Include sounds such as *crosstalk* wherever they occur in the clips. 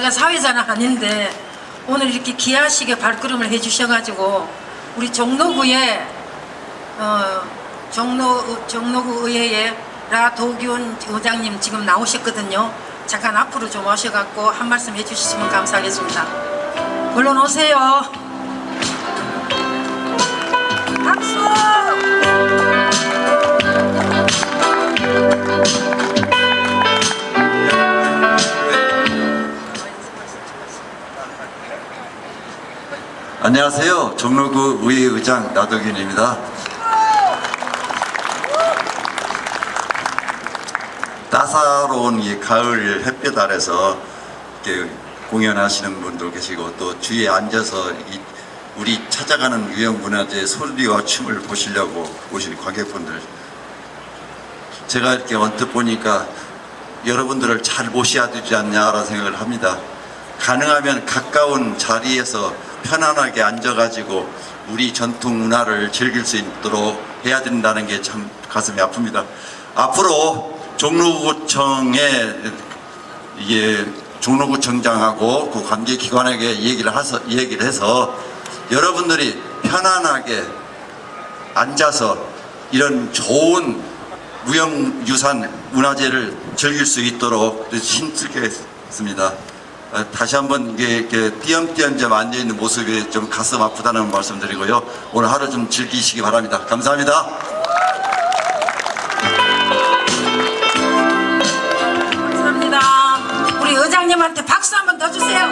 제가 사회자는 아닌데 오늘 이렇게 귀하시게 발걸음을 해주셔가지고 우리 종로구에 어, 종로 종로구 의회에 라도균 의장님 지금 나오셨거든요. 잠깐 앞으로 좀 오셔갖고 한 말씀 해주시면 감사하겠습니다. 얼른 오세요. 박수! 안녕하세요. 종로구 의회의장 나덕윤입니다. 따사로운 이 가을 햇볕 아래서 이렇게 공연하시는 분도 계시고 또 주위에 앉아서 이 우리 찾아가는 유형문화재 소리와 춤을 보시려고 오신 관객분들 제가 이렇게 언뜻 보니까 여러분들을 잘 모셔야 되지 않냐라는 생각을 합니다. 가능하면 가까운 자리에서 편안하게 앉아가지고 우리 전통 문화를 즐길 수 있도록 해야 된다는 게 참 가슴이 아픕니다. 앞으로 종로구청에 이게 종로구청장하고 그 관계기관에게 얘기를 해서, 얘기를 해서 여러분들이 편안하게 앉아서 이런 좋은 무형유산 문화재를 즐길 수 있도록 힘쓰겠습니다. 어, 다시 한번 이게, 이렇게 띄엄띄엄 좀 앉아있는 모습이 좀 가슴 아프다는 말씀드리고요. 오늘 하루 좀 즐기시기 바랍니다. 감사합니다. 감사합니다. 우리 의장님한테 박수 한번 더 주세요.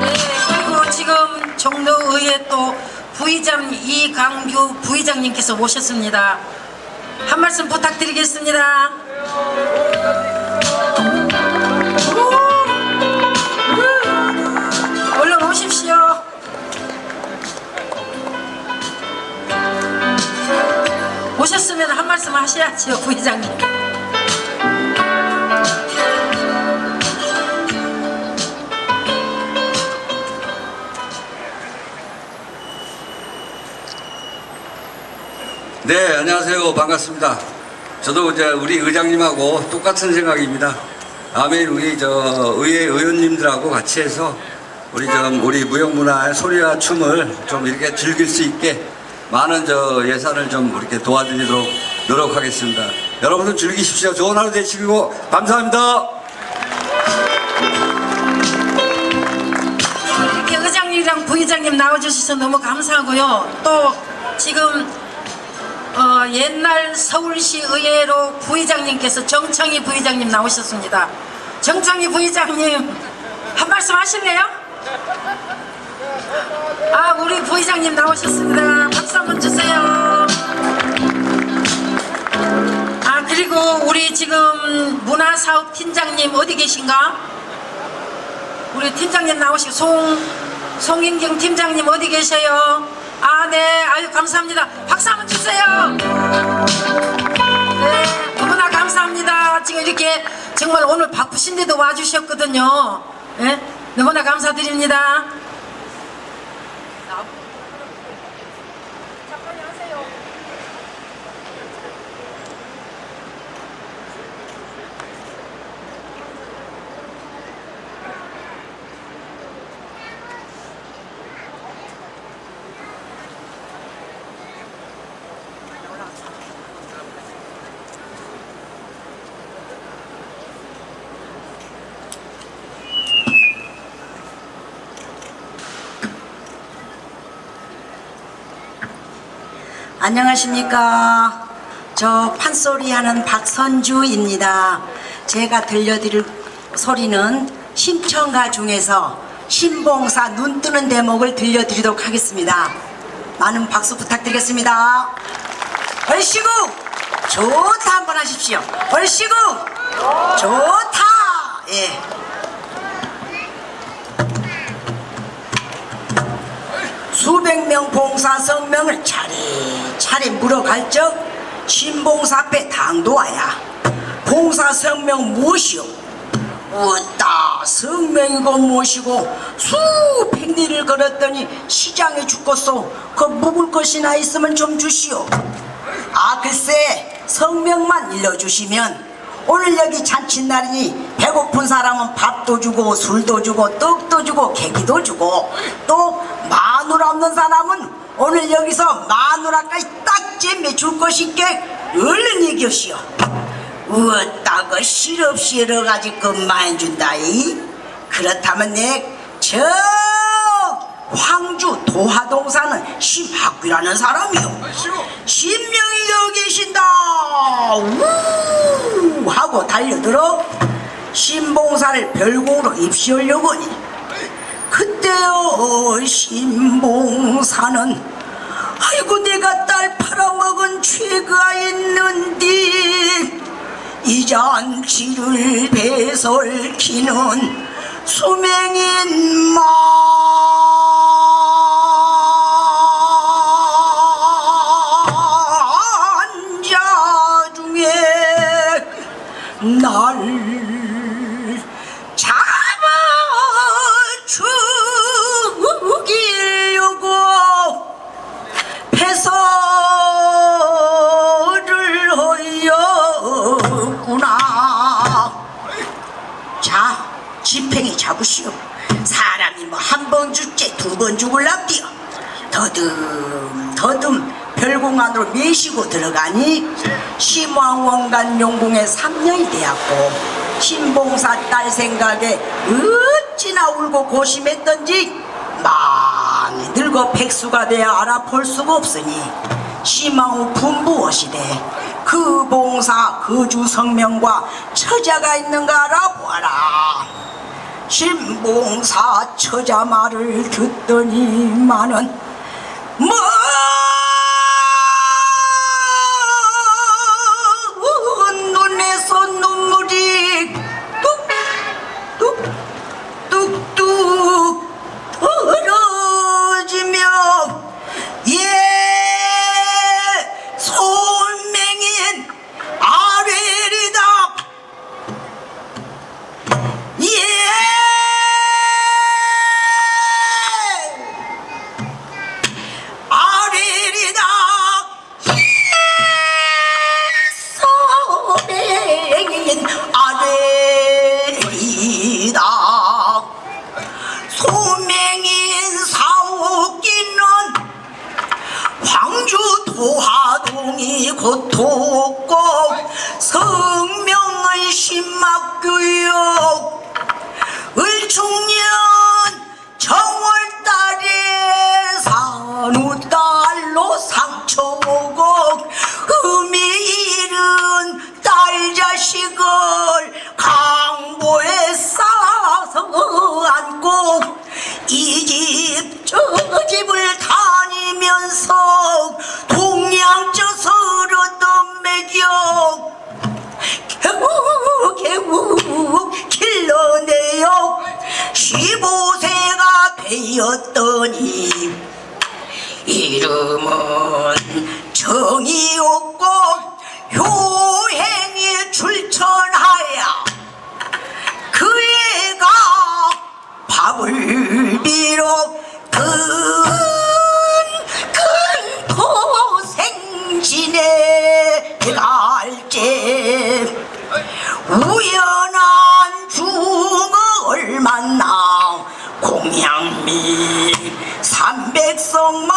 네, 그리고 지금 종로의회 또 부의장 이강규 부의장님께서 오셨습니다. 한 말씀 부탁드리겠습니다. 오셨으면 한 말씀 하셔야죠, 부의장님. 네, 안녕하세요. 반갑습니다. 저도 이제 우리 의장님하고 똑같은 생각입니다. 다음에 우리 저 의회 의원님들하고 같이 해서 우리 좀 우리 무형문화의 소리와 춤을 좀 이렇게 즐길 수 있게 많은 저 예산을 좀 이렇게 도와드리도록 노력하겠습니다. 여러분들 즐기십시오. 좋은 하루 되시고 감사합니다. 이렇게 의장님이랑 부의장님 나와주셔서 너무 감사하고요. 또 지금 어, 옛날 서울시 의회로 부의장님께서 정창희 부의장님 나오셨습니다. 정창희 부의장님 한 말씀 하실래요? 아 우리 부의장님 나오셨습니다. 박수 한번 주세요. 아 그리고 우리 지금 문화사업 팀장님 어디 계신가? 우리 팀장님 나오시고 송 송인경 팀장님 어디 계세요? 아 네 아유 감사합니다 박수 한번 주세요 네 너무나 감사합니다 지금 이렇게 정말 오늘 바쁘신데도 와주셨거든요 예 너무나 감사드립니다 안녕하십니까. 저 판소리 하는 박선주입니다. 제가 들려드릴 소리는 신청가 중에서 신봉사 눈 뜨는 대목을 들려드리도록 하겠습니다. 많은 박수 부탁드리겠습니다. 얼씨구 좋다 한번 하십시오. 얼씨구 좋다. 예. 수백 명 봉사 성명을 차례 차례 물어갈 적 신봉사 앞에 당도하야. 봉사 성명 무엇이오? 웃다 성명이고 무엇이고 수백리를 걸었더니 시장에 죽겠소. 그 묵을 것이나 있으면 좀 주시오. 아 글쎄 성명만 일러주시면 오늘 여기 잔칫날이니 배고픈 사람은 밥도 주고 술도 주고 떡도 주고 계기도 주고 또 마누라 없는 사람은 오늘 여기서 마누라까지 딱 잼매 줄 것이께 얼른 얘기하시오. 어따가 시럽시럽 가지고 많이 준다이. 그렇다면 내저 황주 도하동 사는 심학귀라는 사람이요 신명이 여기 계신다. 우! 하고 달려들어 신봉사를 별공으로 입시하려고 하니 그때요 신봉사는 아이고 내가 딸 팔아먹은 죄가 있는디 이 잔치를 배설키는 수명인 만자 중에 날 두번 죽을랍디요. 더듬 더듬 별공 안으로 메시고 들어가니 심왕원간 용궁에 3년이 되었고 신봉사 딸 생각에 어찌나 울고 고심했던지 많이 늙어 백수가 되어 알아볼 수가 없으니 심왕후 분부하시되 그 봉사 거주 성명과 처자가 있는가 알아보아라 신봉사 처자 말을 듣더니만은 먼 15세가 되었더니? 이름은 정이 없고 효행이 출천하여 그 애가 밥을 비로 큰큰 고생 지내갈지 우연한 중을 만나 공양미 삼백성만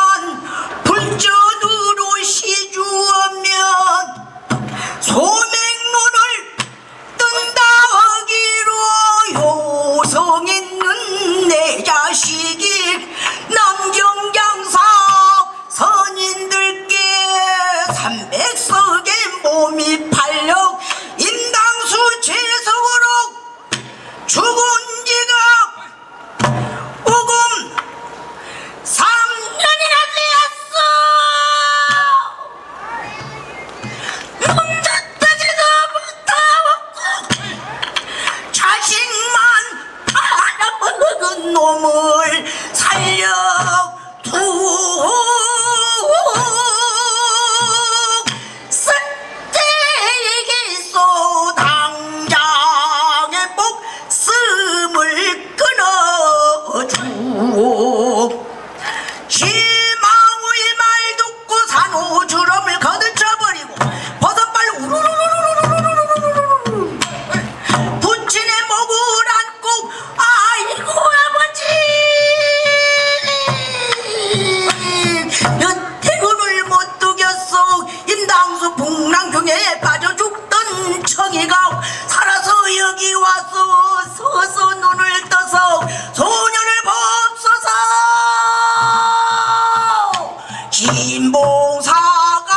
신봉사가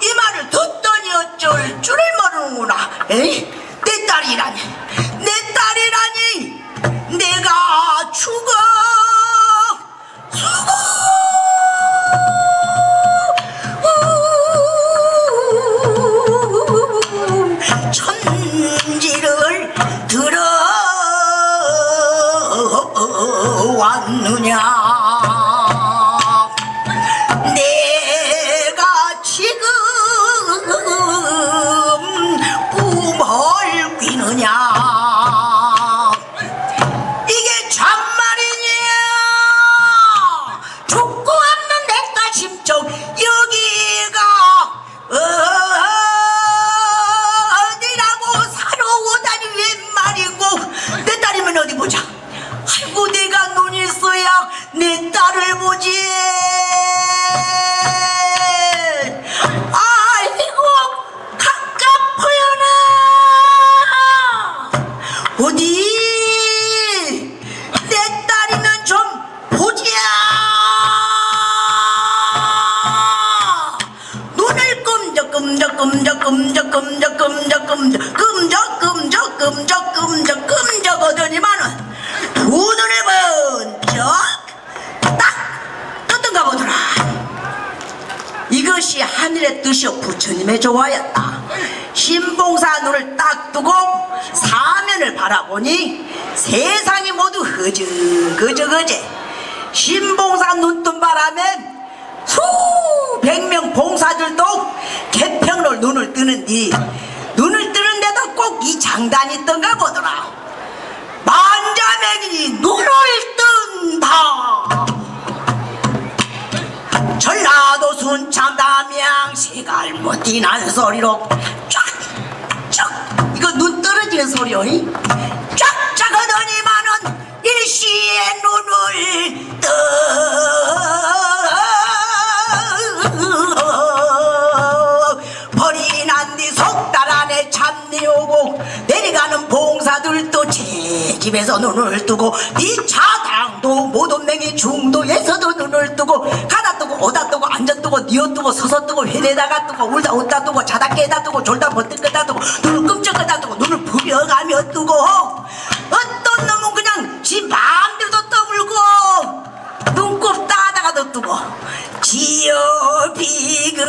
이 말을 듣더니 어쩔 줄을 모르는구나. 에이? 내 딸이라니. 내 딸이라니. 내가 죽어. 죽어. 천지를 들어왔느냐? 이것이 하늘의 뜻이요 부처님의 조화였다. 신봉사 눈을 딱 뜨고 사면을 바라보니 세상이 모두 허즈거저거제 신봉사 눈 뜬 바람에 수백 명 봉사들도 개평로 눈을 뜨는디 눈을 뜨는데도 꼭 이 장단이 있던가 보더라. 만자맹이 눈을 뜬다 전라도 순창 담양 시 갈못띠난 소리로 쫙쫙 이거 눈 떨어지는 소리요 이? 쫙쫙 하더니만은 일시에 눈을 떠 오고 내려가는 봉사들도 제 집에서 눈을 뜨고 이 차당도 모돈맹이 중도에서도 눈을 뜨고 가다 뜨고 오다 뜨고 앉아 뜨고 니어 뜨고 서서 뜨고 회내다가 뜨고 울다 웃다 뜨고 자다 깨다 뜨고 졸다 버뜩 끄다 뜨고 눈을 끔찍하다 뜨고 눈을 부벼가며 뜨고 어떤 놈은 그냥 지 마음대로 떠물고 눈곱 따다가도 뜨고 지어 비그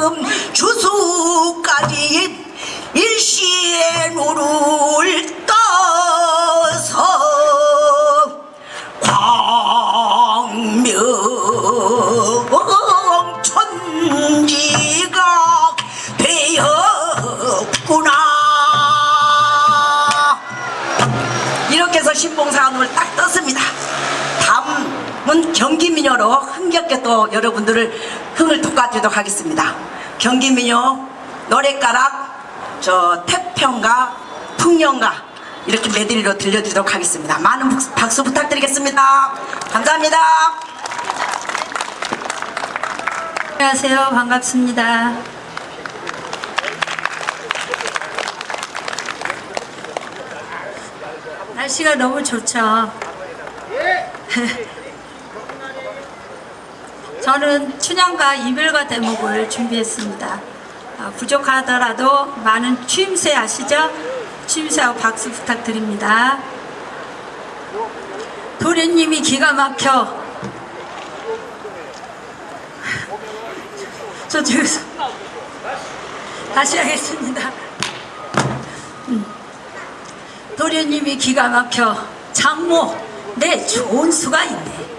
음, 주수까지 일시에 눈을 떠서 광명 천지가 되었구나. 이렇게 해서 신봉사가 눈을 딱 떴습니다. 다음은 경기민요로 흥겹게 또 여러분들을 흥을 돋궈주도록 하겠습니다 경기민요 노래가락 저 태평가 풍년가 이렇게 메들리로 들려드리도록 하겠습니다 많은 박- 박수 부탁드리겠습니다 감사합니다 안녕하세요. 반갑습니다. 날씨가 너무 좋죠. *laughs* 저는 춘향과 이별과 대목을 준비했습니다. 어, 부족하더라도 많은 추임새 아시죠? 추임새하고 박수 부탁드립니다. 도련님이 기가 막혀 저 뒤에서 다시 하겠습니다. 음. 도련님이 기가 막혀 장모 내 좋은 수가 있네.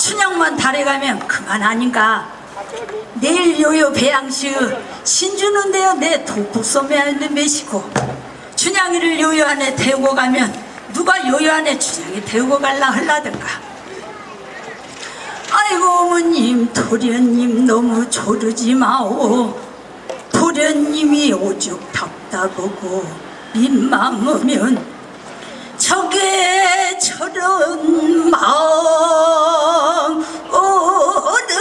춘향만 달에 가면 그만 아닌가. 내일 요요 배양시 신주는데요 내 독북소매 있는 메시고 춘향이를 요요 안에 태우고 가면 누가 요요 안에 춘향이 태우고 갈라 흘라든가. 아이고 어머님 도련님 너무 조르지 마오 도련님이 오죽 답답하고 민망하면 저게 저런 마음 어느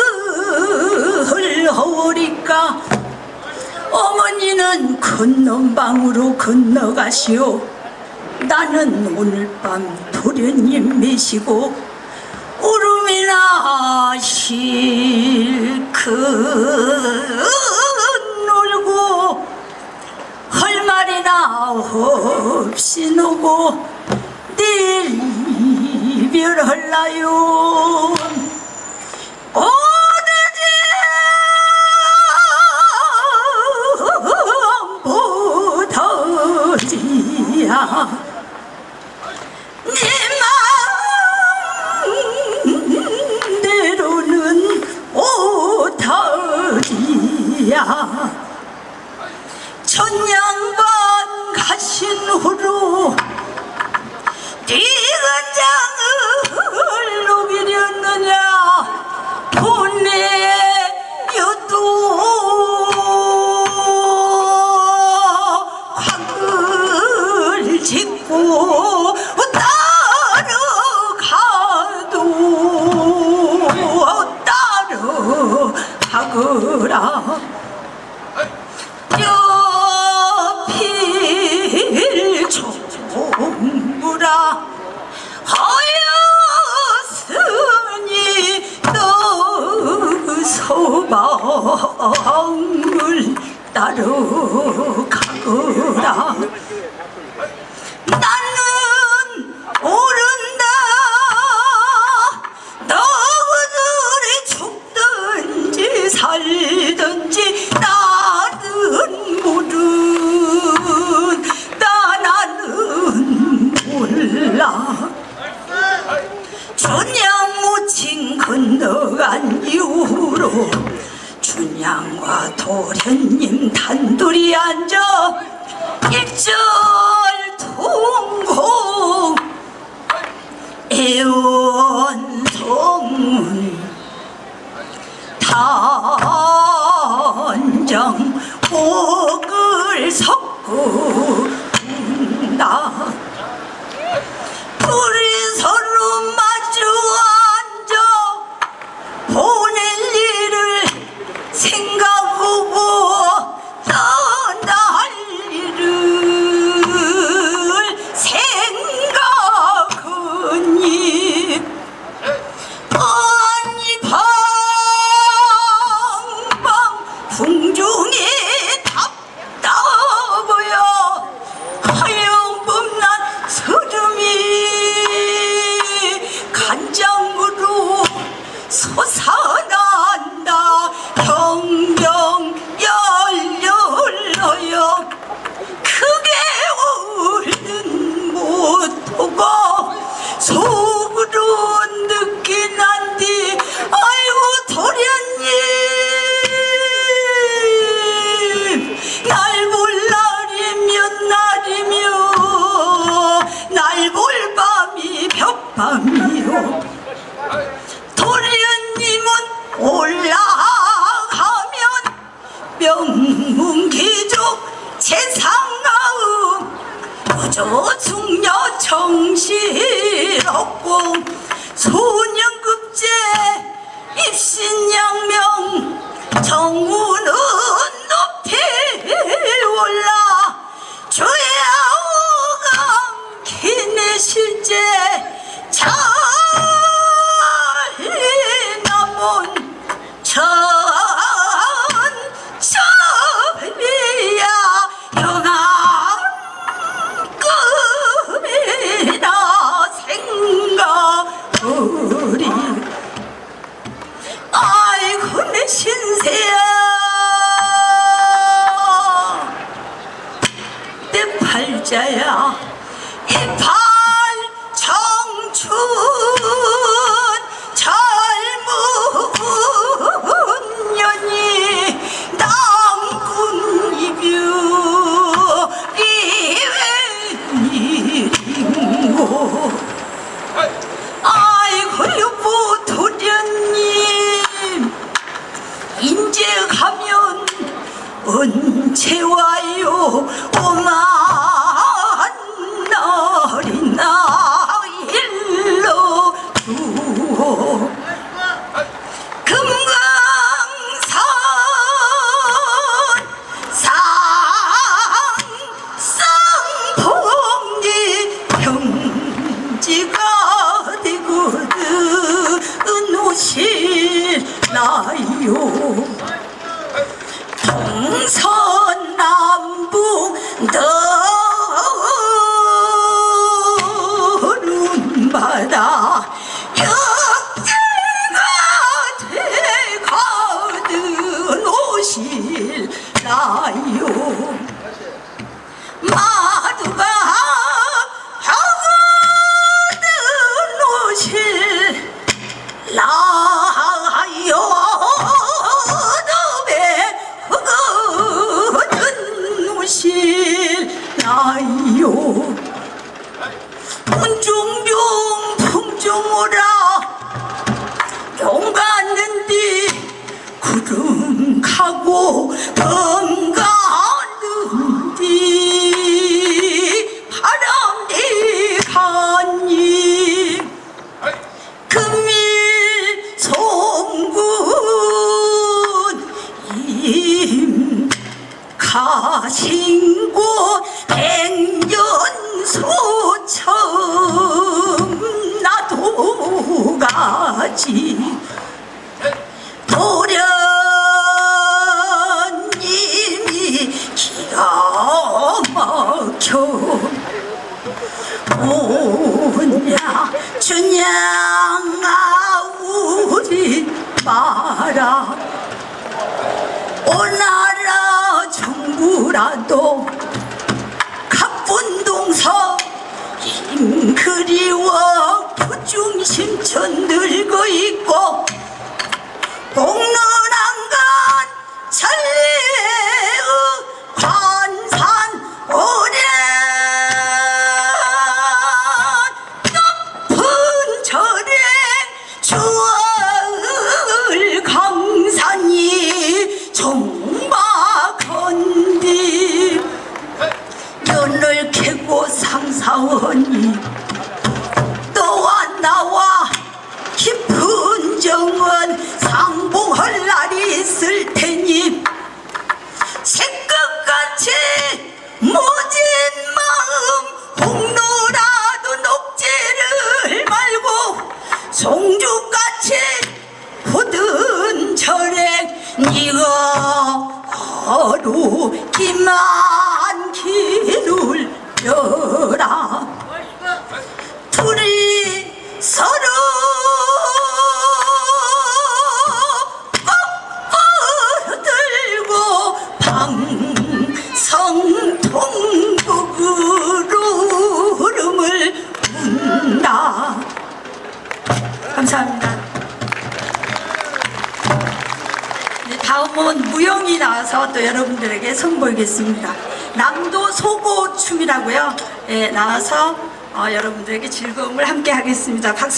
허리까 어머니는 건넌방으로 건너가시오. 나는 오늘 밤 도련님 메시고 울음이나 실컷 놀고 할 말이나 없이 노고 네 이별할라요 오늘이 한보다지야 내맘대로는 오타지야 천년반 가신 후로 지은 장을 녹이렸느냐? 돈내였도 황을 짓고 일라요.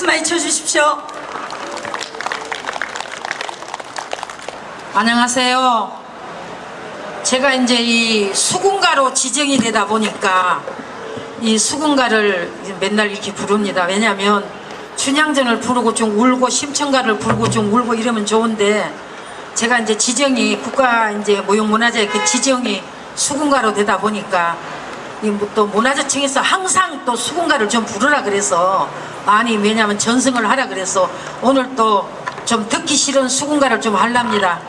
박수 많이 쳐주십시오. 안녕하세요. 제가 이제 이 수군가로 지정이 되다 보니까 이 수군가를 맨날 이렇게 부릅니다. 왜냐하면 춘향전을 부르고 좀 울고 심청가를 부르고 좀 울고 이러면 좋은데 제가 이제 지정이 국가 이제 무형문화재 그 지정이 수군가로 되다 보니까 또 문화재청에서 항상 또 수군가를 좀 부르라 그래서 많이 왜냐하면 전승을 하라 그래서 오늘 또 좀 듣기 싫은 수군가를 좀 하랍니다.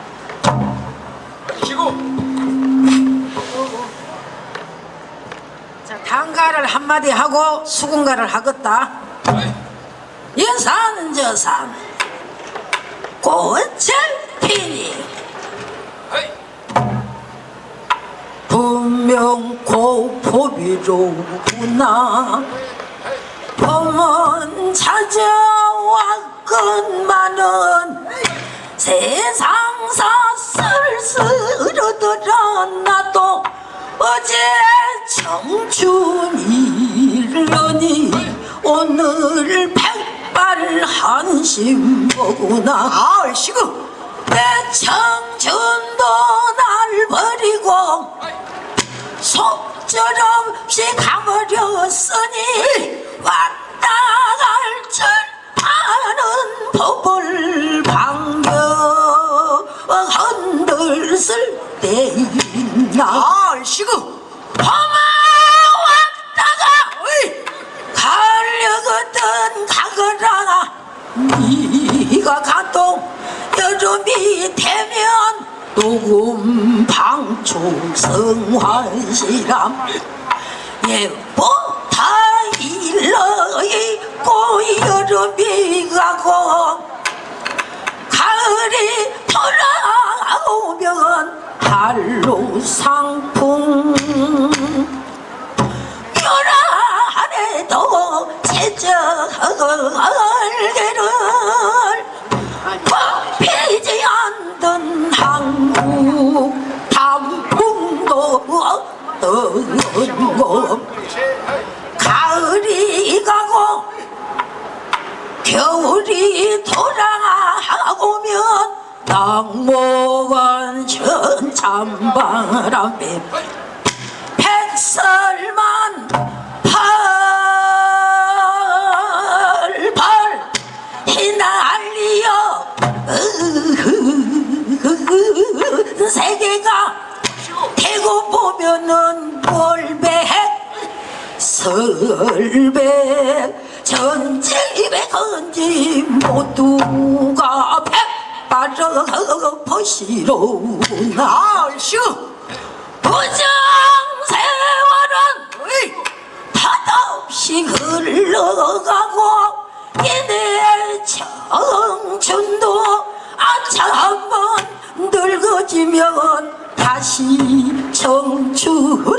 자, 단가를 한마디 하고 수군가를 하겠다. 여산 저산 꽃을 피니 분명 고 포비로구나. 봄은 찾아왔건만은 세상사 쓸쓸하더라 나도 어제 청춘이려니 오늘 백발 한심 보구나. 아이씨구. 내 청춘도 날 버리고 속절없이 가버렸으니 왔다 갈 줄 아는 법을 방겨 흔들 쓸 때 있나. 아이씨구! 험아 왔다가! 가려거든 가거라 네가 가도 여름이 되면 녹음 방 충 성환시람. 예보다 일러 있고 여름이 가고 가을이 돌아오면 한로 상풍. 열아래도 제적을개를 피지 않던 한국 단풍도 가을이 가고 겨울이 돌아오면 낙목은 천참바람에 백설만 팔팔 휘날리어 세계가 보면은 볼백 설백 전집에 건지 모두가 백발어 버시로나. 아슈 부정 세월은 탓없이 흘러가고 이내 청춘도 아차 한번 늙어지면 다시 청춘은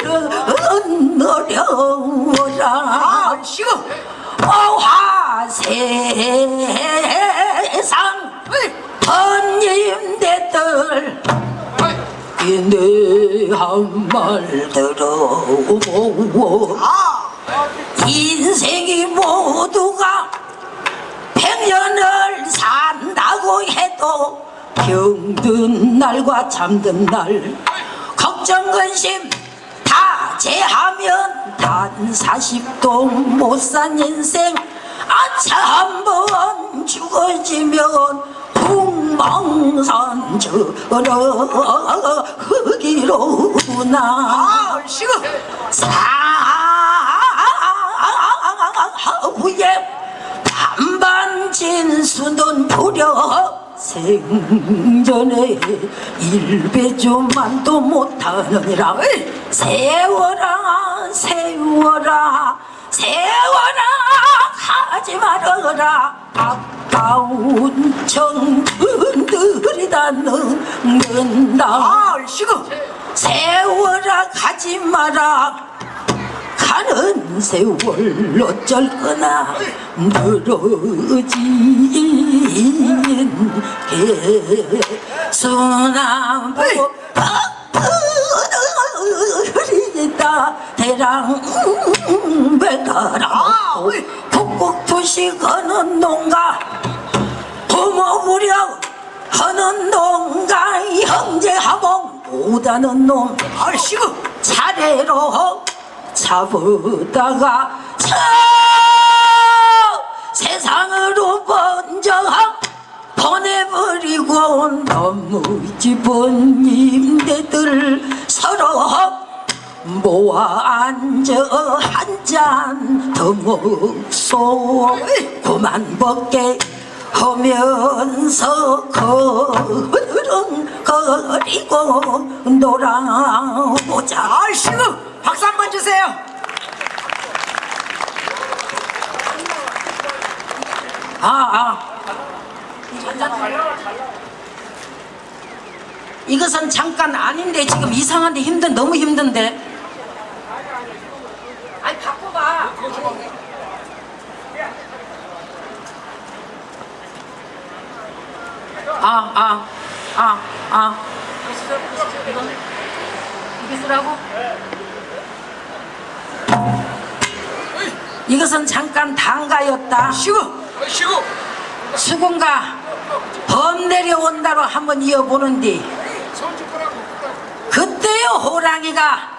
어려워라. 아슈 어화 세상 번님대들 이내 한말 들어보고 아. 인생이 모두가 백년을 산다고 해도 병든 날과 잠든 날 걱정 근심 다 제하면 단 40도 못 산 인생 아차 한번 죽어지면 풍망산 저러 아슈 사후에 반반 진수는 부려 생전에 일배조만도 못하느라. 세워라 세워라 세워라 하지 말아라. 아까운 청춘들이 다 늙는다. 아슈 세워라 가지 마라 가는 세월 어쩔 거나 늘어진 개수나무 흐리다. 대랑 배가라 북북투시 거는 농가 부모 무력 하는 농가 형제하고 못하는 놈 아슈 차례로 잡으다가 저 세상으로 번져 보내버리고 너무 집은 임대들 서로 모아 앉아 한 잔 더 먹소 그만 먹게 하면서 거르렁거리고 놀아보자 아슈 박수 한 번 주세요 아, 아. 이것은 잠깐 아닌데 지금 이상한데 힘든 너무 힘든데. 아니 바꿔봐. 아, 아, 아, 아. 이게 쓰라고? 이것은 잠깐 단가였다. 쉬고 쉬고 수군가 범 내려온다로 한번 이어보는디 그때요 호랑이가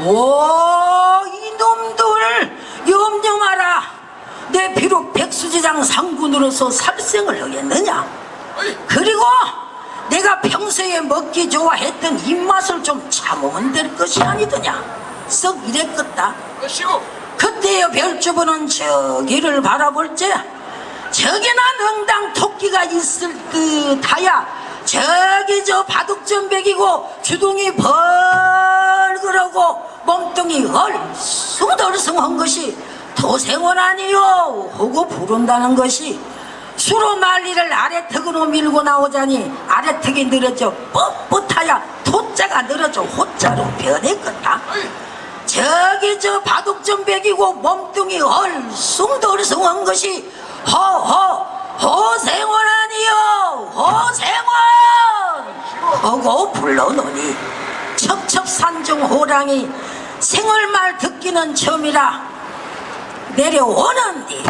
오 이놈들 염려 마라 내 비록 백수지장 상군으로서 살생을 하겠느냐 그리고 내가 평소에 먹기 좋아했던 입맛을 좀 참으면 될 것이 아니더냐? 썩 이랬겠다. 그때의 별주부는 저기를 바라볼 때 저기나 능당 토끼가 있을 듯하야 저기 저 바둑전백이고 주둥이 벌그러고 몸뚱이 얼숭덜숭한 것이 도생원 아니요? 하고 부른다는 것이 수로 난리를 아래턱으로 밀고 나오자니 아래턱이 늘어져 뻣뻣하야 토자가 늘어져 호자로 변했겠다. 저기 저 바둑전백이고 몸뚱이 얼숭덜숭한 것이 허허 허생원 아니요 허생원! 하고 불러놓니 첩첩산중 호랑이 생얼말 듣기는 처음이라 내려오는디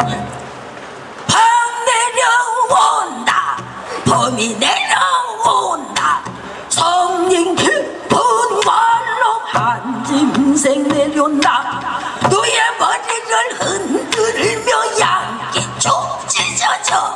한짐생 내려온다 너의 머리를 흔들며 양기 쭉 찢어져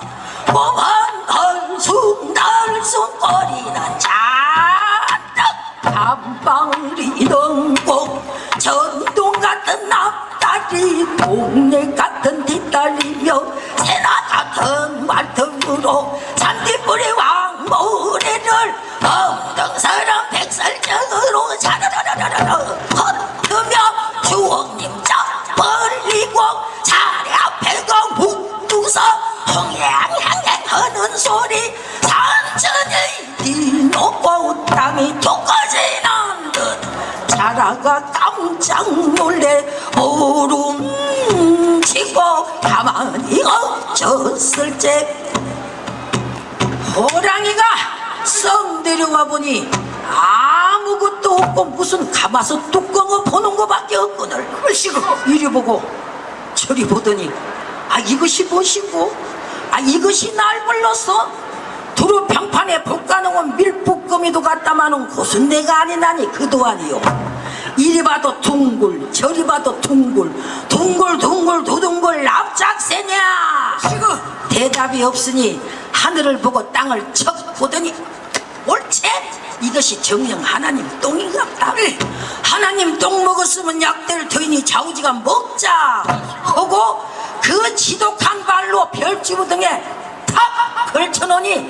몸한 덜쑥 덜쑥 거리는 잔뜩 한방울이 넘고 전동 같은 앞다리 동네 같은 뒷다리며 새나 같은 말등으로 잔디뿌리 왕모래를 엉덩사람 백설정으로 자라라라라라 소리 산천이 뒤높고 땅이 톡까지는 듯. 자라가 깜짝 놀래 오름치고 가만히 얹혔을 때 호랑이가 썩 내려와 보니 아무것도 없고 무슨 가마솥 뚜껑을 보는 것밖에 없거늘 글씨고 이리 보고 저리 보더니 아 이것이 무엇이고 아 이것이 날 불렀어 두루 평판에 불가능한 밀북거미도 갖다마는 곳은 내가 아니나니 그도 아니요. 이리 봐도 둥글 저리 봐도 둥글 둥글 둥글 두둥글 납작새냐? 시고. 대답이 없으니 하늘을 보고 땅을 척 보더니 옳지? 이것이 정령 하나님 똥인갑다. 하나님 똥 먹었으면 약될 터이니? 좌우지가 먹자. 하고 그 지독한 발로 별지부등에 탁 걸쳐놓으니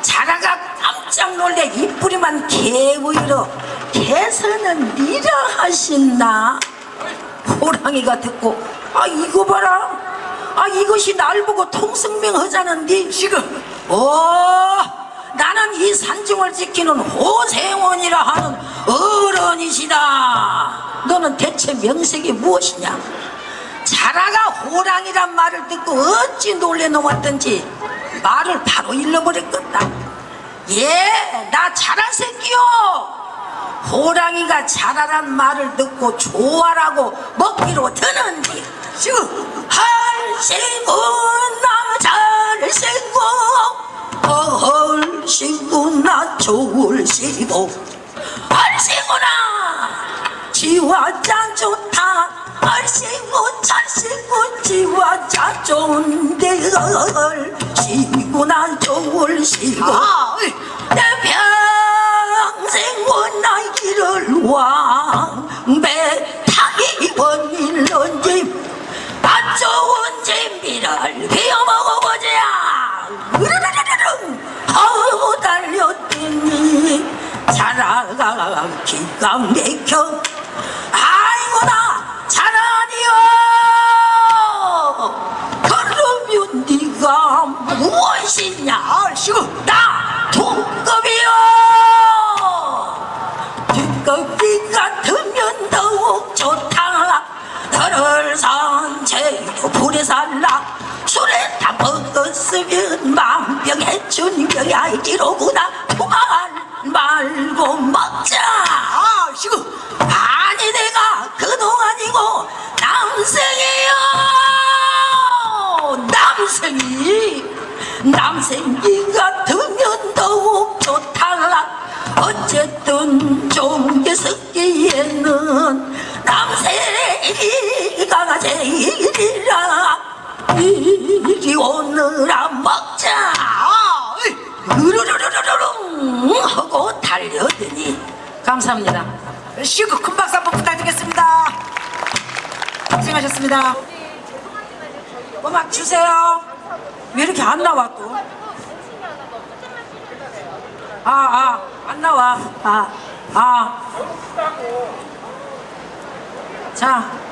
자라가 깜짝 놀래 이뿌리만 개보이러 개서는 니라 하신나? 호랑이가 듣고 아 이거 봐라. 아 이것이 날 보고 통성명 하자는디? 지금 오 나는 이 산중을 지키는 호생원이라 하는 어른이시다. 너는 대체 명색이 무엇이냐 자라가 호랑이란 말을 듣고 어찌 놀래 놓았던지 말을 바로 잃어버렸겠다. 예나 자라 새끼요. 호랑이가 자라란 말을 듣고 좋아라고 먹기로 드는디. 지금 할시구 남잘시구 헐시구 나 좋을 시고 할시구나 지와 짠 좋다 할시구 잘시구 지와 짠 좋은데 헐시구나 좋을 시고 내 평생 원나의 길을 왕배 타기 원일런지 안 좋은 진비를 비워 먹어보자 으르르르르 아우 달렸더니 자라가 기가 막혀 병야이기로구나. 두말 말고 먹자. 시고 아니 내가 그동안이고 남생이요. 남생이. 남생이 같으면 더욱 좋다 어쨌든 종계 섞기에는 남생이가 제일이라. 이리 오느라 먹자 으르르르르릉 하고 달려드니 감사합니다 시고 큰 박수 한번 부탁드리겠습니다 고생하셨습니다 음악 주세요 왜 이렇게 안 나와 또 아, 아, 안 나와. 아, 아. 자.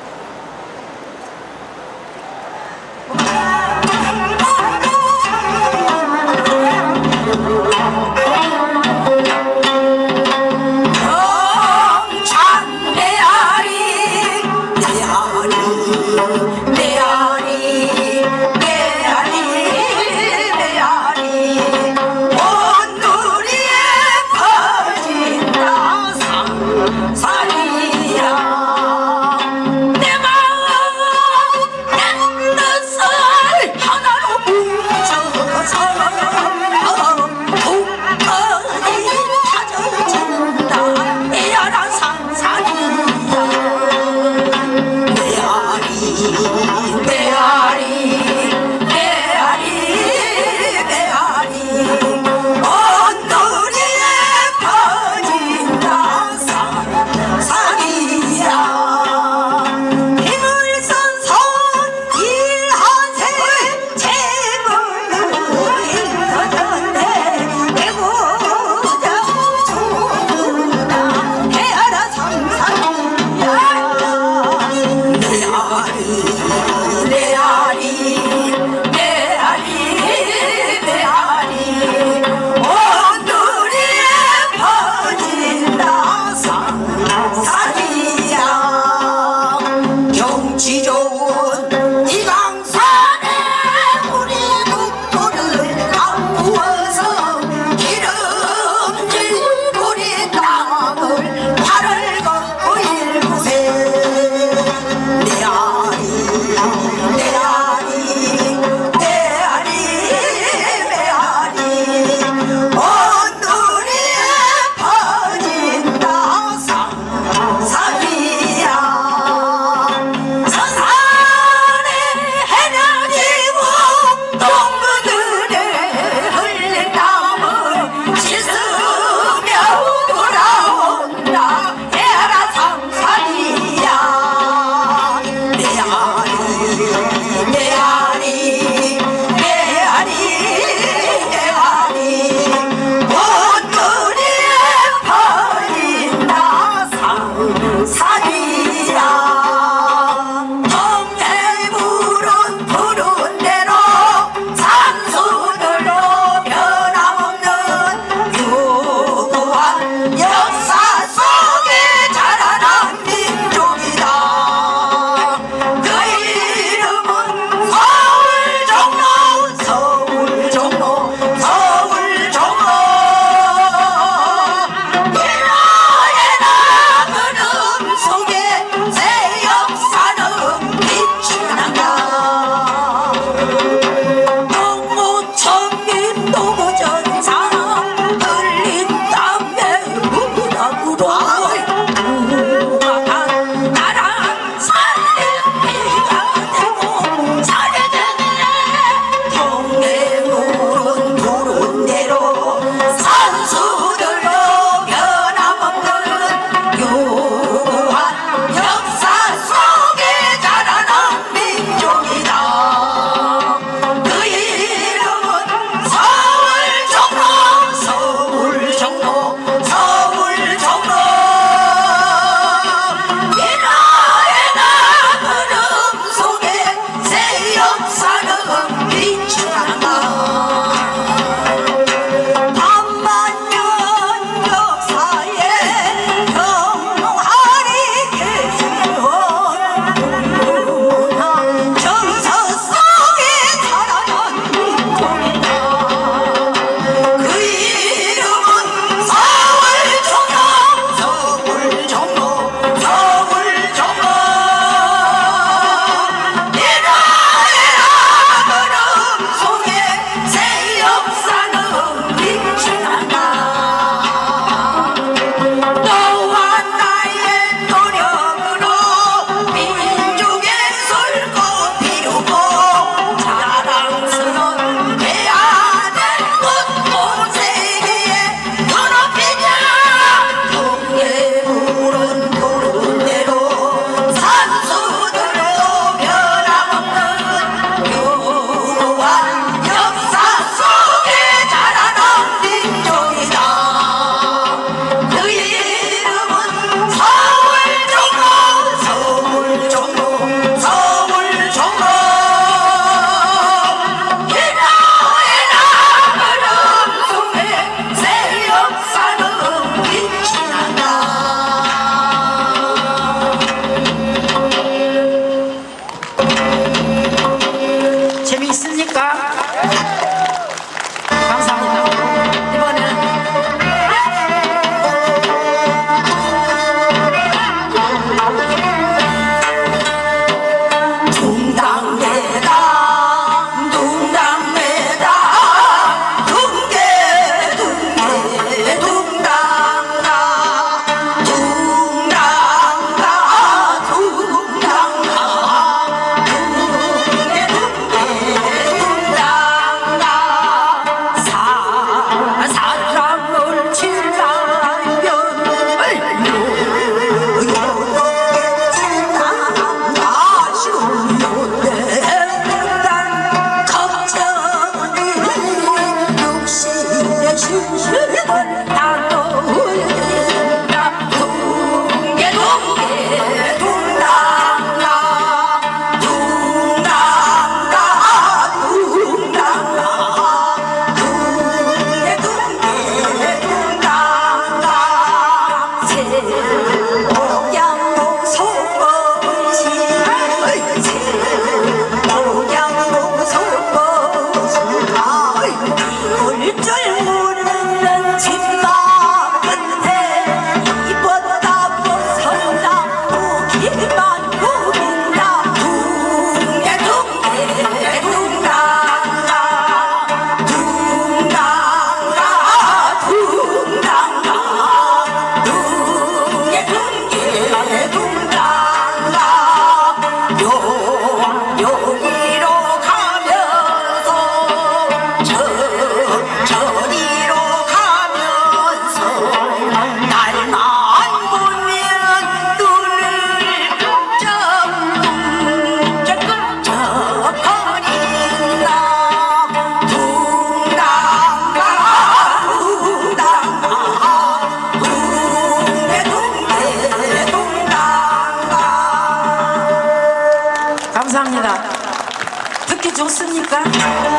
좋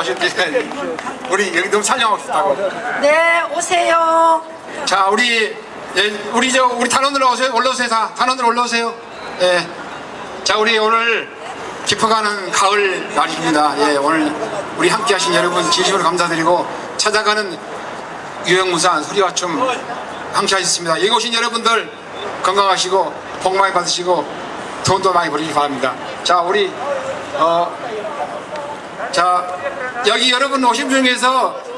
하셨는데 우리 여기 너무 촬영하고 싶다고. 네, 오세요. 자 우리 예, 우리 저 우리 단원들 오세요. 올라오세요 다. 단원들 올라오세요. 예. 자 우리 오늘 깊어가는 가을 날입니다. 예, 오늘 우리 함께 하신 여러분 진심으로 감사드리고 찾아가는 유형무산 소리와 춤 함께 하셨습니다. 여기 오신 여러분들 건강하시고 복 많이 받으시고 돈도 많이 벌으시기 바랍니다. 자 우리 어, 자 여기 여러분 오신 중에서